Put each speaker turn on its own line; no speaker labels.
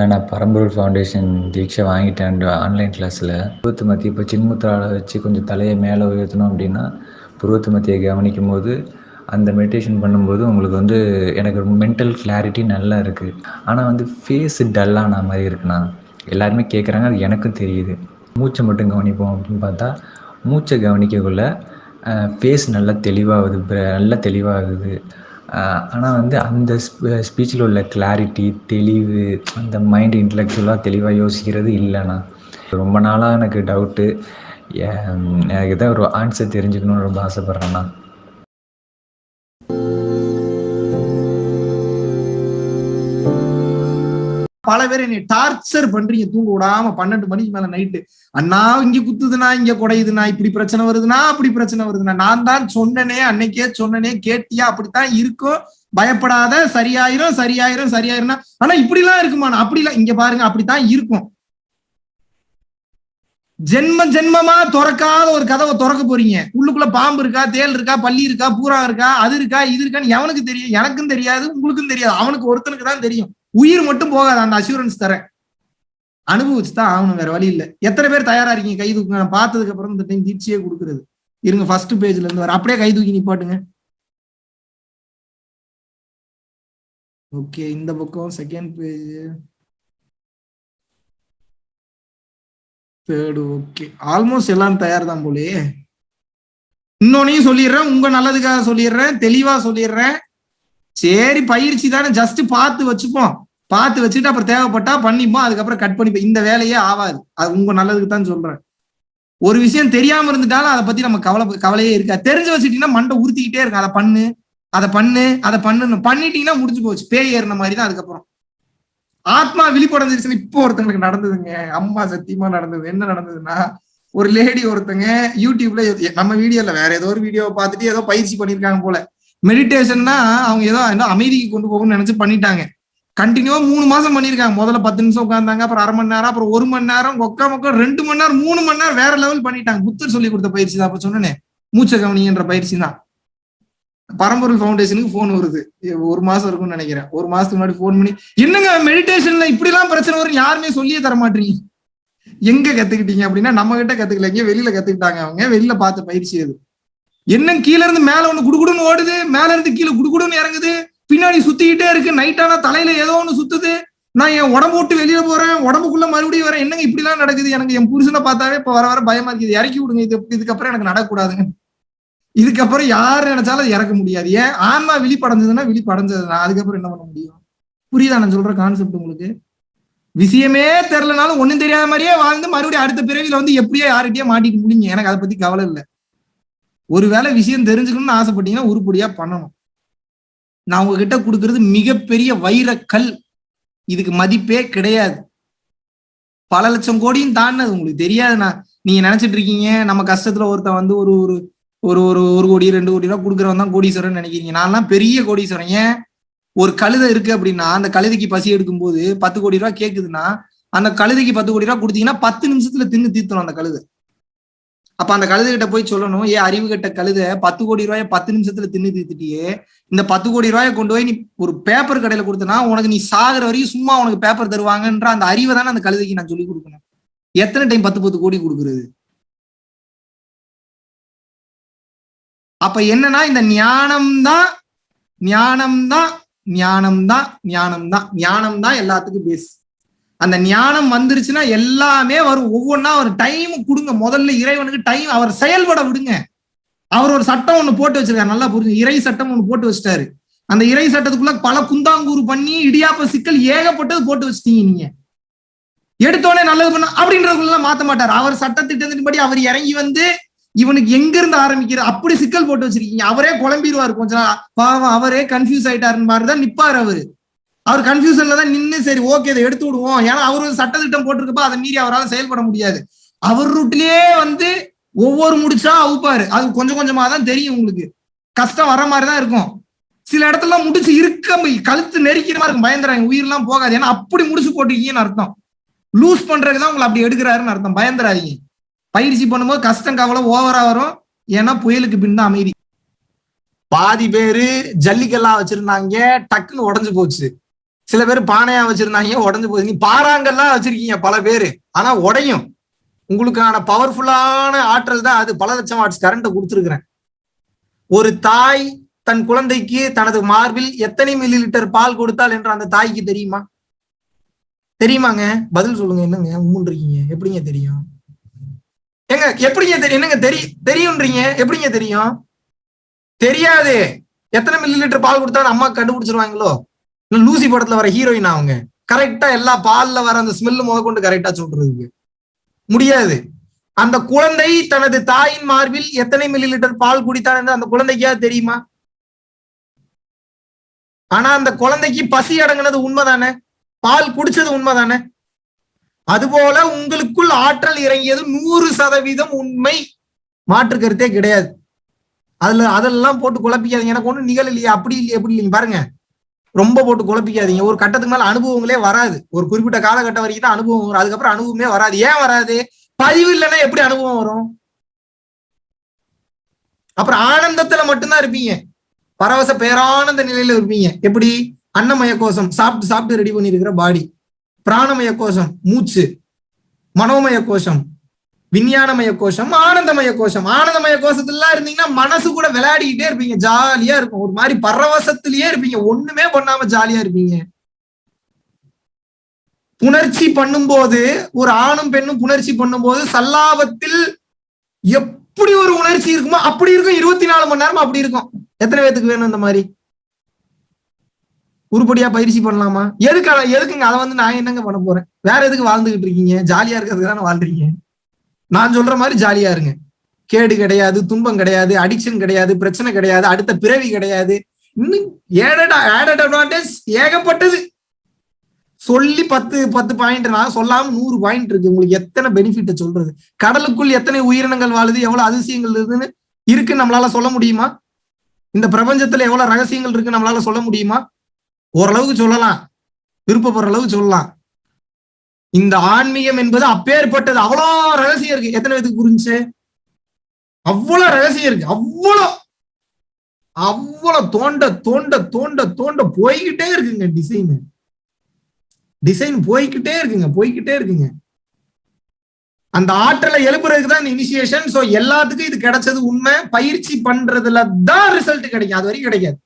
நான் பரம்பரூர் ஃபவுண்டேஷன் தீட்சை வாங்கிட்டேன் ஆன்லைன் கிளாஸில் புருவத்து மத்தி இப்போ சின்முத்திரால வச்சு கொஞ்சம் தலையை மேலே உயர்த்தணும் அப்படின்னா புருவத்து மத்தியை கவனிக்கும் போது அந்த மெடிடேஷன் பண்ணும்போது உங்களுக்கு வந்து எனக்கு மென்டல் கிளாரிட்டி நல்லா இருக்குது ஆனால் வந்து ஃபேஸு டல்லான மாதிரி இருக்குண்ணா. எல்லாருமே கேட்குறாங்க அது எனக்கும் தெரியுது. மூச்சை மட்டும் கவனிப்போம் அப்படின்னு பார்த்தா மூச்சை கவனிக்கக்குள்ள ஃபேஸ் நல்லா தெளிவாகுது நல்லா தெளிவாகுது. ஆனால் வந்து அந்த ஸ்பீச்சில் உள்ள கிளாரிட்டி தெளிவு அந்த மைண்ட் இன்டலெக்சுவலாக தெளிவாக யோசிக்கிறது இல்லைண்ணா ரொம்ப நாளாக எனக்கு டவுட்டு எனக்கு எதாவது ஒரு ஆன்சர் தெரிஞ்சுக்கணும்னு ரொம்ப ஆசைப்பட்றேண்ணா
பல பேர் என்னை டார்ச்சர் பண்றீங்க. தூங்க விடாம பன்னெண்டு மணிக்கு மேல நைட்டு அண்ணா இங்க குத்துதுன்னா இங்க குடையுதுண்ணா இப்படி பிரச்சனை வருதுன்னா அப்படி பிரச்சனை வருதுண்ணா. நான் தான் சொன்னனே அன்னைக்கே சொன்னனே கேட்டியா? அப்படித்தான் இருக்கும் பயப்படாத சரியாயிரும் சரியாயிரும் சரியாயிரும்னா. ஆனா இப்படி எல்லாம் இருக்குமா? அப்படி இங்க பாருங்க அப்படித்தான் இருக்கும். ஜென்ம ஜென்மமா திறக்காத ஒரு கதவை திறக்க போறீங்க. உள்ளுக்குள்ள பாம்பு இருக்கா தேல் இருக்கா பள்ளி இருக்கா பூரா இருக்கா அது இருக்கா இது இருக்கான்னு எவனுக்கு தெரியும்? எனக்கும் தெரியாது உங்களுக்கும் தெரியாது. அவனுக்கு ஒருத்தனுக்கு தான் தெரியும். உயிர் மட்டும் போகாது அந்த அசூரன்ஸ் தரேன். அனுபவிச்சு தான் ஆகணும் வேற வழி இல்லை. எத்தனை பேர் தயாரா இருக்கீங்க? கை தூக்குங்க நான் பார்த்ததுக்கு அப்புறம் இந்த டைம் தீட்சியே கொடுக்குறது. இருங்க ஃபர்ஸ்ட் பேஜ்ல இருந்து வர அப்படியே கை தூக்கி நிப்பாட்டுங்க. ஓகே இந்த பக்கம் second page third okay almost எல்லாம் தயார் தான் போலே இன்னொன்னையும் சொல்லிடுறேன் உங்க நல்லதுக்காக சொல்லிடுறேன் தெளிவா சொல்லிடுறேன். சரி பயிற்சி தானே. ஜஸ்ட் பார்த்து வச்சுப்போம். பார்த்து வச்சுட்டு அப்புறம் தேவைப்பட்டா பண்ணிப்போம். அதுக்கப்புறம் கட் பண்ணிப்போம். இந்த வேலையே ஆகாது. அது உங்க நல்லதுக்கு தான் சொல்றேன். ஒரு விஷயம் தெரியாம இருந்துட்டாலும் அதை பத்தி நம்ம கவலை கவலையே இருக்கா தெரிஞ்சு வச்சுட்டீங்கன்னா மண்டை உறுத்திக்கிட்டே இருக்கும். அதை பண்ணு அதை பண்ணு அதை பண்ணு பண்ணிட்டீங்கன்னா முடிஞ்சு போச்சு. பேய் ஏறின மாதிரி தான் அதுக்கப்புறம். ஆத்மா விழிப்படைஞ்சிருச்சுன்னு இப்போ ஒருத்தங்களுக்கு நடந்ததுங்க. அம்மா சத்தியமா நடந்தது. என்ன நடந்ததுன்னா ஒரு லேடி ஒருத்தங்க யூடியூப்ல நம்ம வீடியோல வேற ஏதோ ஒரு வீடியோ பார்த்துட்டு ஏதோ பயிற்சி பண்ணிருக்காங்க போல. மெடிடேஷன்னா அவங்க ஏதோ என்ன அமைதிக்கு கொண்டு போகணும்னு நினைச்சு பண்ணிட்டாங்க. கண்டினியூவா மூணு மாசம் பண்ணிருக்காங்க முதல்ல பத்து நிமிஷம் உட்காந்தாங்க அப்புறம் அரை மணி நேரம் அப்புறம் ஒரு மணி நேரம் ஒக்கா மொக்கா ரெண்டு மணி நேரம் மூணு மணி நேரம் வேற லெவல் பண்ணிட்டாங்க. புத்தர் சொல்லி கொடுத்த பயிற்சி தான் அப்ப சொன்னேன். மூச்ச கவனின்ற பயிற்சி தான். பரம்பொருள் ஃபவுண்டேஷனுக்கு போன் வருது. ஒரு மாசம் இருக்கும்னு நினைக்கிறேன். ஒரு மாசத்துக்கு முன்னாடி போன் பண்ணி என்னங்க மெடிடேஷன்ல இப்படி எல்லாம் பிரச்சனை வரும் யாருமே சொல்லியே தர மாட்டீங்க? எங்க கத்துக்கிட்டீங்க அப்படின்னா நம்ம கிட்ட கத்துக்கல. எங்க வெளியில கத்துக்கிட்டாங்க அவங்க. வெளியில பார்த்த பயிற்சி அது. என்ன கீழ இருந்து மேல ஒண்ணு குடுகுடுன்னு ஓடுது. மேல இருந்து கீழே குடுகுடுன்னு இறங்குது. பின்னாடி சுத்திக்கிட்டே இருக்கு. நைட்டானா தலையில ஏதோ ஒண்ணு சுத்துது. நான் என் உடம்பு விட்டு வெளியில போறேன். உடம்புக்குள்ள மறுபடியும் வரேன். என்னங்க இப்படி எல்லாம் நடக்குது? எனக்கு என் புருஷனை பார்த்தாவே இப்ப வர வர பயமா இருக்குது. இறக்கி விடுங்க. இது இதுக்கப்புறம் எனக்கு நடக்கூடாதுங்க இதுக்கப்புறம் யாரு நினைச்சாலும் அது இறக்க முடியாது. ஏன்? ஆன்மா விழிப்படைஞ்சதுன்னா விழிப்படைஞ்சதுன்னா அதுக்கப்புறம் என்ன பண்ண முடியும்? புரியுதா? நான் சொல்ற கான்செப்ட் உங்களுக்கு. விஷயமே தெரிலனாலும் ஒண்ணும் தெரியாத மாதிரியே வாழ்ந்து மறுபடியும் அடுத்த பிறவியில வந்து எப்படியோ யார்கிட்டயே மாட்டிக்க முடியுங்க. எனக்கு அதை பத்தி கவலை இல்லை. ஒருவேளை விஷயம் தெரிஞ்சுக்கணும்னு ஆசைப்பட்டீங்கன்னா உருப்படியா பண்ணணும். நான் உங்ககிட்ட கொடுக்கறது மிகப்பெரிய வைரக்கல் இதுக்கு மதிப்பே கிடையாது. பல லட்சம் கோடியும் தாண்டது உங்களுக்கு தெரியாதுண்ணா நீங்க நினைச்சிட்டு இருக்கீங்க நம்ம கஷ்டத்துல ஒருத்தன் வந்து ஒரு ஒரு ஒரு ஒரு ஒரு கோடி ரெண்டு கோடி ரூபா கொடுக்குறவன் தான் கோடீஸ்வரன் நினைக்கிறீங்க. நான்லாம் பெரிய கோடீஸ்வரன். ஏன்? ஒரு கழுதை இருக்கு அப்படின்னா அந்த கழுதைக்கு பசி எடுக்கும் போது பத்து கோடி ரூபா கேக்குதுன்னா அந்த கழுதைக்கு பத்து கோடி ரூபா கொடுத்தீங்கன்னா பத்து நிமிஷத்துல தின்னு தீர்த்தணும் அந்த கழுதை. அப்ப அந்த கழுதை கிட்ட போய் சொல்லணும் ஏன் அறிவு கட்ட கழுத பத்து கோடி ரூபாய பத்து நிமிஷத்துல தின்னு தீத்துட்டியே இந்த பத்து கோடி ரூபாயை கொண்டு போய் நீ ஒரு பேப்பர் கடையில கொடுத்தனா உனக்கு நீ சாகுற வரைக்கும் சும்மா உனக்கு பேப்பர் தருவாங்கன்ற அந்த அறிவை தானே அந்த கழுதைக்கு நான் சொல்லி கொடுக்கணும். எத்தனை டைம் பத்து பத்து கோடி கொடுக்குறது? அப்ப என்னன்னா இந்த ஞானம் தான் ஞானம் தான் ஞானம் தான் ஞானம் தான் ஞானம் தான் எல்லாத்துக்கும் பேஸ் அந்த ஞானம் வந்துருச்சுன்னா எல்லாமே வரும். ஒவ்வொன்றா ஒரு டைம் கொடுங்க. முதல்ல இறைவனுக்கு டைம் அவர் செயல்பட விடுங்க. அவர் ஒரு சட்டம் ஒண்ணு போட்டு வச்சிருக்காரு. நல்லா புரிஞ்சு இறை சட்டம் ஒண்ணு போட்டு வச்சிட்டாரு. அந்த இறை சட்டத்துக்குள்ள பல குந்தாங்கூறு பண்ணி இடியாப்ப சிக்கல் ஏகப்பட்டது போட்டு வச்சிட்டீங்க நீங்க. எடுத்தோடனே நல்லது பண்ண அப்படின்றதுக்குள்ள மாத்த மாட்டார். அவர் சட்டத்திட்டத்தின்படி அவர் இறங்கி வந்து இவனுக்கு எங்க இருந்து ஆரம்பிக்கிற அப்படி சிக்கல் போட்டு வச்சிருக்கீங்க. அவரே குழம்பிடுவார் கொஞ்சம் பாவம் அவரே கன்ஃபியூஸ் ஆயிட்டாருன்னு மாதிரிதான் நிப்பாரு அவரு. அவர் கன்ஃபியூஷன்ல தான் நின்று சரி ஓகே இதை எடுத்து விடுவோம். ஏன்னா அவரு சட்டத்திட்டம் போட்டிருக்கப்ப அதை மீறி அவரால் செயல்பட முடியாது. அவர் ரூட்லயே வந்து ஒவ்வொரு முடிச்சா அவுப்பாரு. அது கொஞ்சம் கொஞ்சமா தான் தெரியும் உங்களுக்கு. கஷ்டம் வர மாதிரி தான் இருக்கும். சில இடத்துல முடிச்சு இருக்க கழுத்து நெரிக்கிற மாதிரி இருக்கும். பயந்துறாங்க. உயிரெல்லாம் போகாது. ஏன்னா அப்படி முடிச்சு போட்டிருக்கீங்கன்னு அர்த்தம். லூஸ் பண்றதுதான் உங்களை அப்படி எடுக்கிறாருன்னு அர்த்தம். பயந்துறாதீங்க. பயிற்சி பண்ணும்போது கஷ்டம் கவலை ஓவரா வரும். ஏன்னா புயலுக்கு பின் தான் அமைதி. பாதி பேரு ஜல்லிக்கெல்லாம் வச்சிருந்தாங்க. டக்குன்னு உடஞ்சு போச்சு. சில பேர் பானையா வச்சிருந்தாங்க உடஞ்சு போகுது. நீ பாறாங்கல்லாம் வச்சிருக்கீங்க பல பேரு. ஆனா உடையும். உங்களுக்கான பவர்ஃபுல்லான ஆற்றல் தான் அது. பல லட்சம் வாட்ஸ் கரண்ட்டை கொடுத்துருக்குறேன். ஒரு தாய் தன் குழந்தைக்கு தனது மார்பில் எத்தனை மில்லி லிட்டர் பால் கொடுத்தால் என்று அந்த தாய்க்கு தெரியுமா? தெரியுமாங்க? பதில் சொல்லுங்க என்னங்க? உம்முன் இருக்கீங்க எப்படிங்க தெரியும்? ஏங்க எப்படிங்க தெரியும்? என்னங்க தெரியும் தெரியும்ன்றீங்க? எப்படிங்க தெரியும்? தெரியாது. எத்தனை மில்லி லிட்டர் பால் கொடுத்தா அம்மா கண்டுபிடிச்சிருவாங்களோ? லூசி படத்துல வர ஹீரோயின் அவங்க. கரெக்டா எல்லா பால்ல வர அந்த ஸ்மெல்லு முத கொண்டு கரெக்டா சொல்றதுக்கு முடியாது. அந்த குழந்தை தனது தாயின் மார்பில் எத்தனை மில்லி லிட்டர் பால் குடித்தான் என்று அந்த குழந்தைக்கா தெரியுமா? ஆனா அந்த குழந்தைக்கு பசி அடங்குனது உண்மைதானே? பால் குடிச்சது உண்மைதானே? அதுபோல உங்களுக்குள் ஆற்றல் இறங்கியது நூறு சதவீதம் உண்மை. மாற்று கருத்தே கிடையாது. அதுல அதெல்லாம் போட்டு குழப்பிக்காதீங்க. எனக்கு ஒன்றும் நிகழ இல்லையா. அப்படி இல்லையா. எப்படி இல்லைங்க பாருங்க. ரொம்ப போட்டு குழப்பிக்காதீங்க. ஒரு கட்டத்துக்கு மேல அனுபவங்களே வராது. ஒரு குறிப்பிட்ட காலகட்டம் வரைக்கும் தான் அனுபவம் வரும். அதுக்கப்புறம் அனுபவமே வராது. ஏன் வராது? பதிவு இல்லைன்னா எப்படி அனுபவம் வரும்? அப்புறம் ஆனந்தத்துல மட்டும்தான் இருப்பீங்க. பரவச பேரானந்த நிலையில இருப்பீங்க. எப்படி? அன்னமய கோஷம். சாப்பிட்டு சாப்பிட்டு ரெடி பண்ணி இருக்கிற பாடி பிராணமய கோஷம். மூச்சு. மனோமய கோஷம். விஞ்ஞானமய கோஷம் ஆனந்தமய கோஷம். ஆனந்தமய கோஷத்துலாம் இருந்தீங்கன்னா மனசு கூட விளையாடிக்கிட்டே இருப்பீங்க. ஜாலியா இருக்கும். ஒரு மாதிரி பரவசத்திலேயே இருப்பீங்க. ஒண்ணுமே பண்ணாம ஜாலியா இருப்பீங்க. புணர்ச்சி பண்ணும்போது ஒரு ஆணும் பெண்ணும் புணர்ச்சி பண்ணும்போது சல்லாபத்தில் எப்படி ஒரு உணர்ச்சி இருக்குமோ அப்படி இருக்கும். இருபத்தி நாலு மணி நேரம் அப்படி இருக்கும். எத்தனை பேத்துக்கு வேணும் இந்த மாதிரி? உருப்படியா பயிற்சி பண்ணலாமா? எதுக்கு எதுக்குங்க? அதை வந்து நான் என்னங்க பண்ண போறேன்? வேற எதுக்கு வாழ்ந்துகிட்டு இருக்கீங்க? ஜாலியா இருக்கிறதுக்கு தானே வாழ்றீங்க. நான் சொல்ற மாதிரி ஜாலியா இருங்க. கேடு கிடையாது துன்பம் கிடையாது அடிக்ஷன் கிடையாது பிரச்சனை கிடையாது அடுத்த பிறவி கிடையாது. இன்னும் ஏடட் ஆடட் அட்வான்டேஜ் ஏகப்பட்டது. சொல்லி பத்து பத்து பாயிண்ட் நான் சொல்லாம நூறு பாயிண்ட் இருக்கு. உங்களுக்கு எத்தனை பெனிஃபிட்ட சொல்றது? கடலுக்குள் எத்தனை உயிரினங்கள் வாழுது? எவ்வளவு அதிசயங்கள் இருக்குன்னு இருக்கு நம்மளால சொல்ல முடியுமா? இந்த பிரபஞ்சத்துல எவ்வளவு ரகசியங்கள் இருக்கு நம்மளால சொல்ல முடியுமா? ஓரளவுக்கு சொல்லலாம். விருப்பப்படுற அளவுக்கு சொல்லலாம். இந்த ஆன்மீகம் என்பது அப்பேற்பட்டது. அவ்வளோ ரகசியம் இருக்கு. எத்தனை பேத்துக்கு புரிஞ்சு அவ்வளவு ரகசியம் இருக்கு. அவ்வளோ அவ்வளவு தோண்ட தோண்ட தோண்ட தோண்ட போய்கிட்டே இருக்குங்க டிசைன் டிசைன் போய்கிட்டே இருக்குங்க. போய்கிட்டே இருக்குங்க. அந்த ஆற்றலை எழுப்புறதுக்கு தான் இனிஷியேஷன் சோ எல்லாத்துக்கும் இது கிடைச்சது உண்மை. பயிற்சி பண்றதுல தான் ரிசல்ட் கிடைக்கும். அது வரைக்கும் கிடைக்காது.